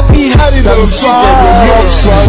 Happy tonggang yang lengkapi